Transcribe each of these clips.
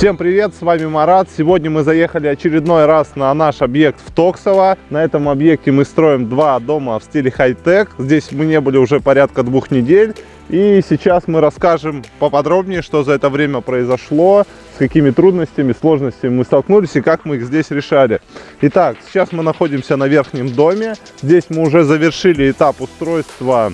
Всем привет, с вами Марат. Сегодня мы заехали очередной раз на наш объект в Токсово. На этом объекте мы строим два дома в стиле хай-тек. Здесь мы не были уже порядка двух недель. И сейчас мы расскажем поподробнее, что за это время произошло, с какими трудностями, сложностями мы столкнулись и как мы их здесь решали. Итак, сейчас мы находимся на верхнем доме. Здесь мы уже завершили этап устройства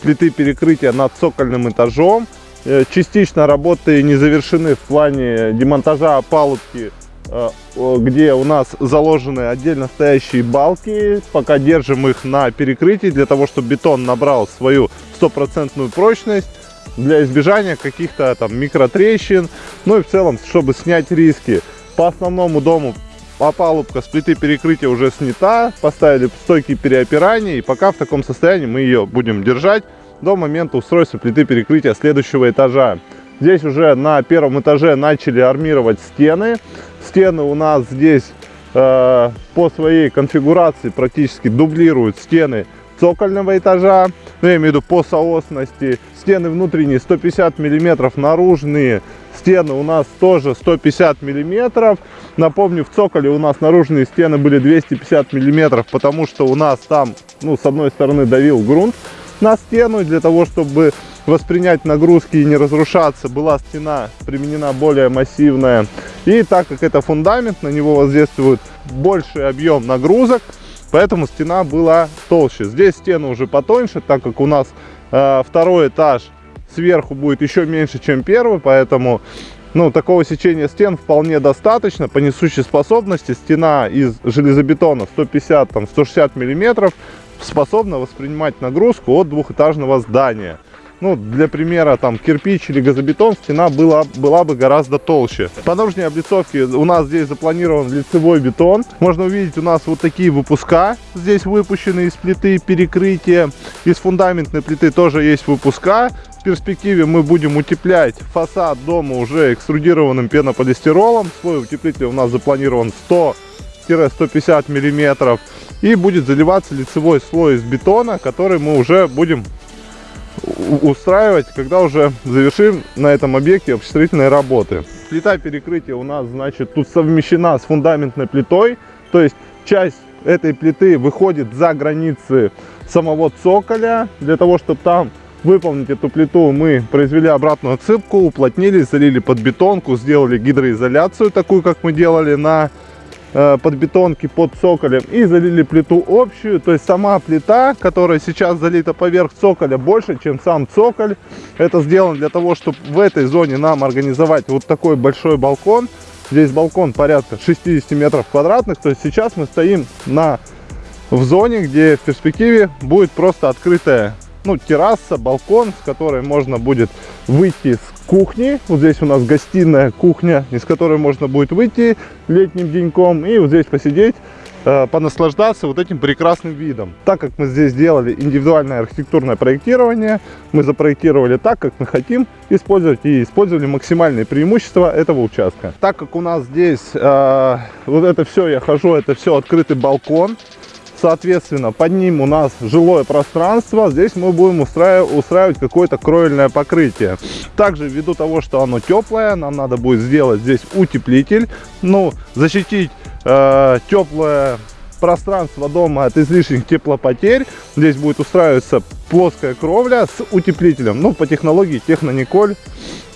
плиты перекрытия над цокольным этажом. Э, частично работы не завершены в плане демонтажа опалубки, э, где у нас заложены отдельно стоящие балки. Пока держим их на перекрытии, для того, чтобы бетон набрал свою стопроцентную прочность для избежания каких-то там микротрещин, ну и в целом, чтобы снять риски. По основному дому опалубка с плиты перекрытия уже снята, поставили стойки переопирания, и пока в таком состоянии мы ее будем держать до момента устройства плиты перекрытия следующего этажа. Здесь уже на первом этаже начали армировать стены. Стены у нас здесь э, по своей конфигурации практически дублируют стены цокольного этажа. Ну, я имею в виду по соосности. Стены внутренние 150 миллиметров, наружные стены у нас тоже 150 миллиметров. Напомню, в цоколе у нас наружные стены были 250 миллиметров, потому что у нас там, ну, с одной стороны давил грунт, на стену. Для того, чтобы воспринять нагрузки и не разрушаться, была стена применена более массивная. И так как это фундамент, на него воздействует больший объем нагрузок, поэтому стена была толще. Здесь стены уже потоньше, так как у нас э, второй этаж сверху будет еще меньше, чем первый, поэтому ну, такого сечения стен вполне достаточно. По несущей способности стена из железобетона 150-160 миллиметров способна воспринимать нагрузку от двухэтажного здания. Ну, для примера, там, кирпич или газобетон, стена была, была бы гораздо толще. По наружной облицовке у нас здесь запланирован лицевой бетон. Можно увидеть, у нас вот такие выпуска здесь выпущены из плиты перекрытия. Из фундаментной плиты тоже есть выпуска. В перспективе мы будем утеплять фасад дома уже экструдированным пенополистиролом. Слой утеплителя у нас запланирован 100-150 миллиметров. И будет заливаться лицевой слой из бетона, который мы уже будем устраивать, когда уже завершим на этом объекте обстроительные работы. Плита перекрытия у нас, значит, тут совмещена с фундаментной плитой, то есть часть этой плиты выходит за границы самого цоколя, для того, чтобы там выполнить эту плиту, мы произвели обратную отсыпку, уплотнили, залили под бетонку, сделали гидроизоляцию, такую, как мы делали на под бетонки под цоколем и залили плиту общую. То есть сама плита, которая сейчас залита поверх цоколя, больше, чем сам цоколь. Это сделано для того, чтобы в этой зоне нам организовать вот такой большой балкон. Здесь балкон порядка 60 метров квадратных. То есть сейчас мы стоим на, в зоне, где в перспективе будет просто открытая ну, терраса, балкон, с которой можно будет выйти с кухни. Вот здесь у нас гостиная кухня, из которой можно будет выйти летним деньком и вот здесь посидеть, э, понаслаждаться вот этим прекрасным видом. Так как мы здесь сделали индивидуальное архитектурное проектирование, мы запроектировали так, как мы хотим использовать и использовали максимальные преимущества этого участка. Так как у нас здесь э, вот это все, я хожу, это все открытый балкон, Соответственно, под ним у нас жилое пространство. Здесь мы будем устраивать, устраивать какое-то кровельное покрытие. Также ввиду того, что оно теплое, нам надо будет сделать здесь утеплитель. Ну, защитить э, теплое пространство дома от излишних теплопотерь. Здесь будет устраиваться плоская кровля с утеплителем. Ну, по технологии Технониколь.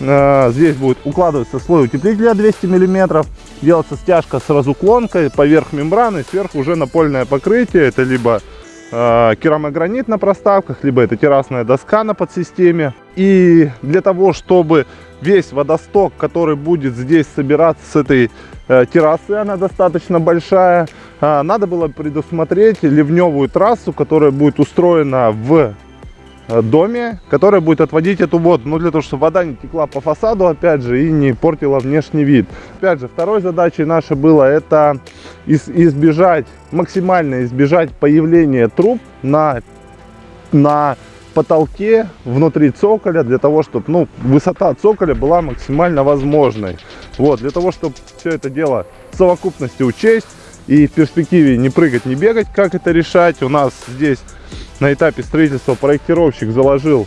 Э, здесь будет укладываться слой утеплителя 200 миллиметров. Делаться стяжка с разуклонкой поверх мембраны. Сверху уже напольное покрытие. Это либо керамогранит на проставках, либо это террасная доска на подсистеме. И для того, чтобы весь водосток, который будет здесь собираться с этой э, террасы, она достаточно большая, э, надо было предусмотреть ливневую трассу, которая будет устроена в э, доме, которая будет отводить эту воду, ну для того, чтобы вода не текла по фасаду, опять же, и не портила внешний вид. Опять же, второй задачей наша было это избежать, максимально избежать появления труб на, на потолке внутри цоколя для того, чтобы ну, высота цоколя была максимально возможной. Вот, для того, чтобы все это дело в совокупности учесть и в перспективе не прыгать, не бегать, как это решать. У нас здесь на этапе строительства проектировщик заложил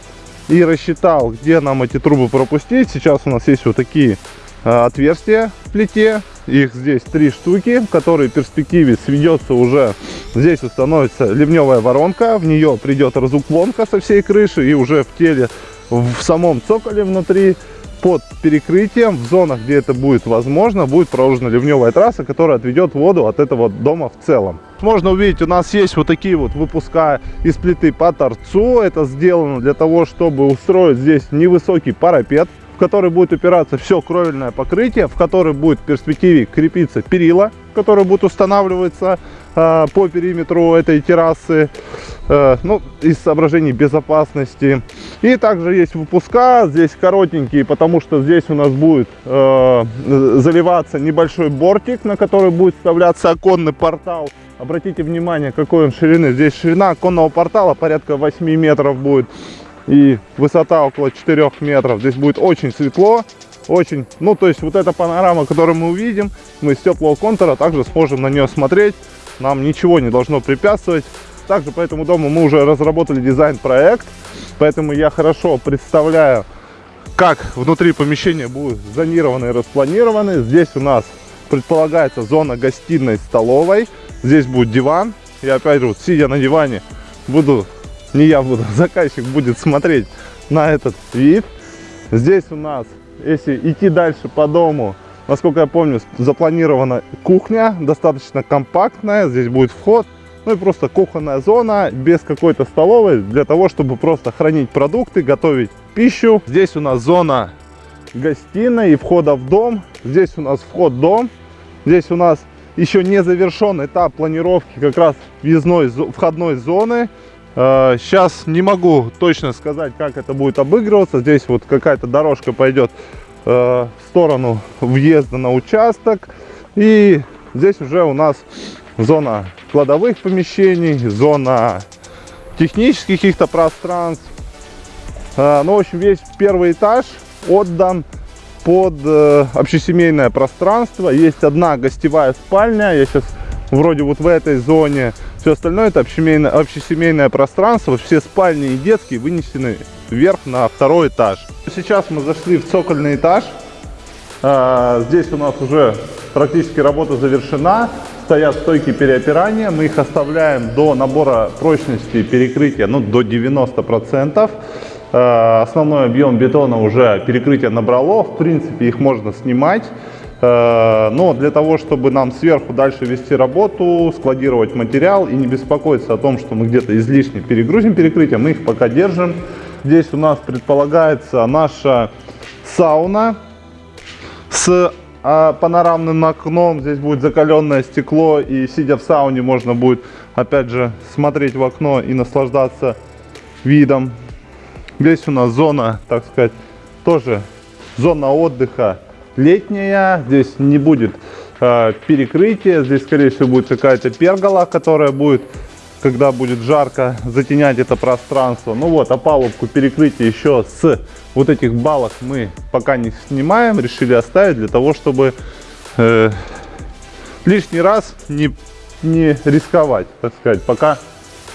и рассчитал, где нам эти трубы пропустить. Сейчас у нас есть вот такие э, отверстия в плите. Их здесь три штуки, которые в перспективе сведется уже, здесь установится ливневая воронка, в нее придет разуклонка со всей крыши и уже в теле, в самом цоколе внутри под перекрытием, в зонах, где это будет возможно, будет проложена ливневая трасса, которая отведет воду от этого дома в целом. Можно увидеть, у нас есть вот такие вот выпуска из плиты по торцу. Это сделано для того, чтобы устроить здесь невысокий парапет, в который будет упираться все кровельное покрытие, в который будет в перспективе крепиться перила, которые будут устанавливаться э, по периметру этой террасы. Э, ну, из соображений безопасности. И также есть выпуска, здесь коротенькие, потому что здесь у нас будет э, заливаться небольшой бортик, на который будет вставляться оконный портал. Обратите внимание, какой он ширины. Здесь ширина оконного портала порядка 8 метров будет. И высота около 4 метров. Здесь будет очень светло. Очень, ну то есть вот эта панорама, которую мы увидим, мы с теплого контура также сможем на нее смотреть. Нам ничего не должно препятствовать. Также по этому дому мы уже разработали дизайн-проект, поэтому я хорошо представляю, как внутри помещения будут зонированы и распланированы. Здесь у нас предполагается зона гостиной столовой. Здесь будет диван. И опять вот, сидя на диване, буду, не я буду, заказчик будет смотреть на этот вид. Здесь у нас, если идти дальше по дому, насколько я помню, запланирована кухня, достаточно компактная. Здесь будет вход ну и просто кухонная зона без какой-то столовой для того, чтобы просто хранить продукты, готовить пищу. Здесь у нас зона гостиной и входа в дом. Здесь у нас вход в дом. Здесь у нас еще не завершен этап планировки как раз въездной входной зоны. Сейчас э, не могу точно сказать, как это будет обыгрываться. Здесь вот какая-то дорожка пойдет э, в сторону въезда на участок. И здесь уже у нас зона кладовых помещений, зона технических каких-то пространств. А, ну, в общем, весь первый этаж отдан под э, общесемейное пространство. Есть одна гостевая спальня. Я сейчас вроде вот в этой зоне. Все остальное это общесемейное, общесемейное пространство. Все спальни и детские вынесены вверх на второй этаж. Сейчас мы зашли в цокольный этаж. А, здесь у нас уже практически работа завершена стоят стойки переопирания. Мы их оставляем до набора прочности перекрытия ну, до 90%. Э, основной объем бетона уже перекрытие набрало. В принципе, их можно снимать. Э, но для того, чтобы нам сверху дальше вести работу, складировать материал и не беспокоиться о том, что мы где-то излишне перегрузим перекрытие, мы их пока держим. Здесь у нас предполагается наша сауна с а панорамным окном. Здесь будет закаленное стекло, и сидя в сауне можно будет, опять же, смотреть в окно и наслаждаться видом. Здесь у нас зона, так сказать, тоже зона отдыха летняя. Здесь не будет э, перекрытия, здесь, скорее всего, будет какая-то пергола, которая будет когда будет жарко, затенять это пространство. Ну вот, опалубку перекрытие еще с вот этих балок мы пока не снимаем, решили оставить для того, чтобы э, лишний раз не, не рисковать, так сказать. Пока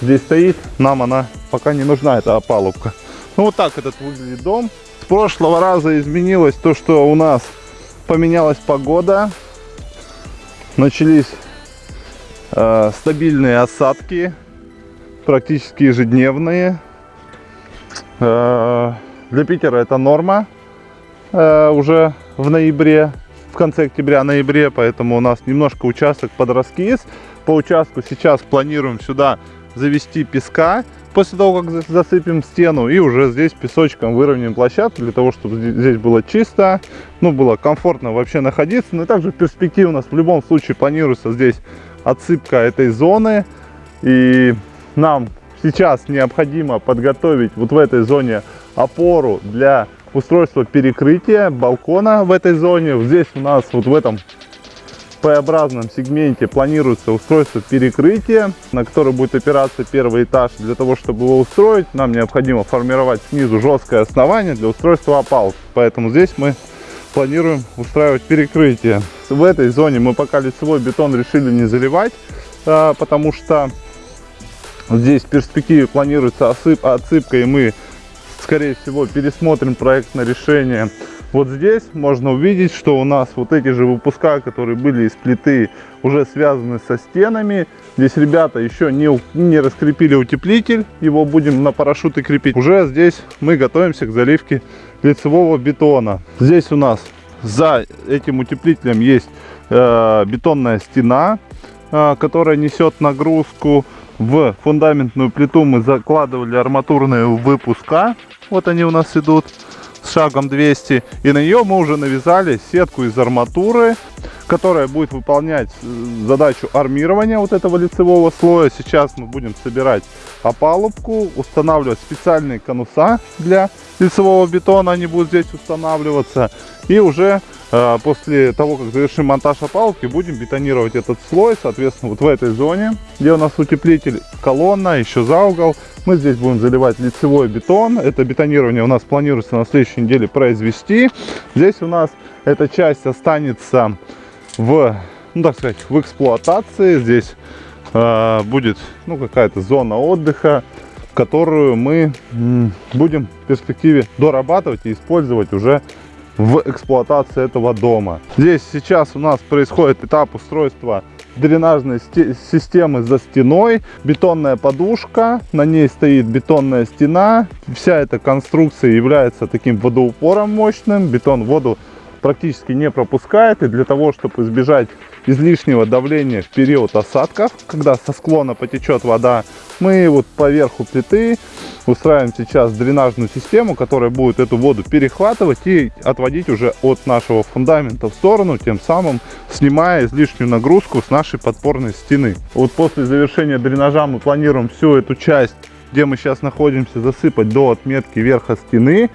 здесь стоит, нам она пока не нужна, эта опалубка. Ну вот так этот выглядит дом. С прошлого раза изменилось то, что у нас поменялась погода. Начались Э, стабильные осадки, практически ежедневные. Э, для Питера это норма э, уже в ноябре, в конце октября-ноябре, поэтому у нас немножко участок под раскис. По участку сейчас планируем сюда завести песка после того, как засыпем стену. И уже здесь песочком выровняем площадку, для того, чтобы здесь было чисто, ну, было комфортно вообще находиться. Ну и также в перспективе у нас в любом случае планируется здесь отсыпка этой зоны. И нам сейчас необходимо подготовить вот в этой зоне опору для устройства перекрытия балкона в этой зоне. Здесь у нас вот в этом П-образном сегменте планируется устройство перекрытия, на которое будет опираться первый этаж. Для того, чтобы его устроить, нам необходимо формировать снизу жесткое основание для устройства опалки. Поэтому здесь мы планируем устраивать перекрытие. В этой зоне мы пока лицевой бетон решили не заливать, а, потому что здесь в перспективе планируется отсыпка, и мы, скорее всего, пересмотрим проектное решение Вот здесь можно увидеть, что у нас вот эти же выпуска, которые были из плиты, уже связаны со стенами. Здесь ребята еще не, не раскрепили утеплитель, его будем на парашюты крепить. Уже здесь мы готовимся к заливке лицевого бетона. Здесь у нас за этим утеплителем есть э, бетонная стена, э, которая несет нагрузку. В фундаментную плиту мы закладывали арматурные выпуска. Вот они у нас идут шагом 200. И на нее мы уже навязали сетку из арматуры, которая будет выполнять э, задачу армирования вот этого лицевого слоя. Сейчас мы будем собирать опалубку, устанавливать специальные конуса для лицевого бетона. Они будут здесь устанавливаться. И уже после того, как завершим монтаж опалубки, будем бетонировать этот слой. Соответственно, вот в этой зоне, где у нас утеплитель, колонна, еще за угол, мы здесь будем заливать лицевой бетон. Это бетонирование у нас планируется на следующей неделе произвести. Здесь у нас эта часть останется в, ну так сказать, в эксплуатации. Здесь э, будет ну, какая-то зона отдыха, которую мы будем в перспективе дорабатывать и использовать уже в эксплуатации этого дома. Здесь сейчас у нас происходит этап устройства дренажной системы за стеной, бетонная подушка, на ней стоит бетонная стена. Вся эта конструкция является таким водоупором мощным, бетон воду практически не пропускает. И для того, чтобы избежать излишнего давления в период осадков, когда со склона потечет вода, мы вот по верху плиты устраиваем сейчас дренажную систему, которая будет эту воду перехватывать и отводить уже от нашего фундамента в сторону, тем самым снимая излишнюю нагрузку с нашей подпорной стены. Вот после завершения дренажа мы планируем всю эту часть, где мы сейчас находимся, засыпать до отметки верха стены.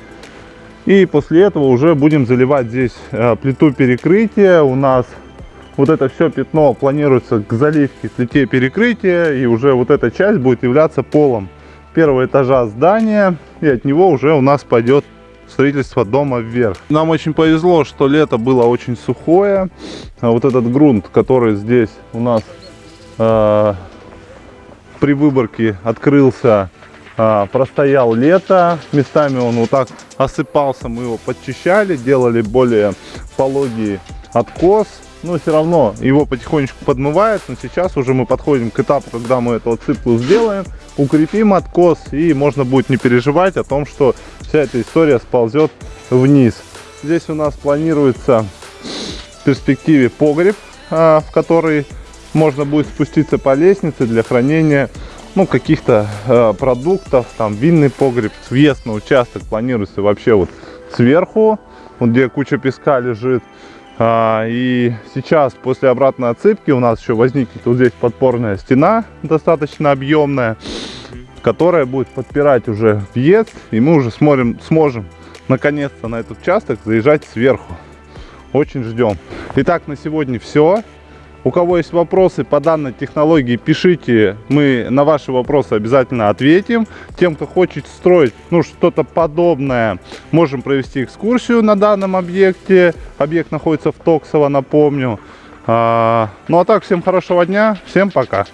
И после этого уже будем заливать здесь э, плиту перекрытия. У нас вот это все пятно планируется к заливке плите перекрытия. И уже вот эта часть будет являться полом первого этажа здания. И от него уже у нас пойдет строительство дома вверх. Нам очень повезло, что лето было очень сухое. А вот этот грунт, который здесь у нас э, при выборке открылся а, простоял лето, местами он вот так осыпался, мы его подчищали, делали более пологий откос, но все равно его потихонечку подмывает, но сейчас уже мы подходим к этапу, когда мы эту отсыпку сделаем, укрепим откос и можно будет не переживать о том, что вся эта история сползет вниз. Здесь у нас планируется в перспективе погреб, а, в который можно будет спуститься по лестнице для хранения ну, каких-то э, продуктов, там винный погреб, въезд на участок планируется вообще вот сверху, вот где куча песка лежит. А, и сейчас после обратной отсыпки у нас еще возникнет вот здесь подпорная стена достаточно объемная, которая будет подпирать уже въезд, и мы уже смотрим, сможем наконец-то на этот участок заезжать сверху. Очень ждем. Итак, на сегодня все. У кого есть вопросы по данной технологии, пишите, мы на ваши вопросы обязательно ответим. Тем, кто хочет строить ну, что-то подобное, можем провести экскурсию на данном объекте. Объект находится в Токсово, напомню. А, ну а так, всем хорошего дня, всем пока.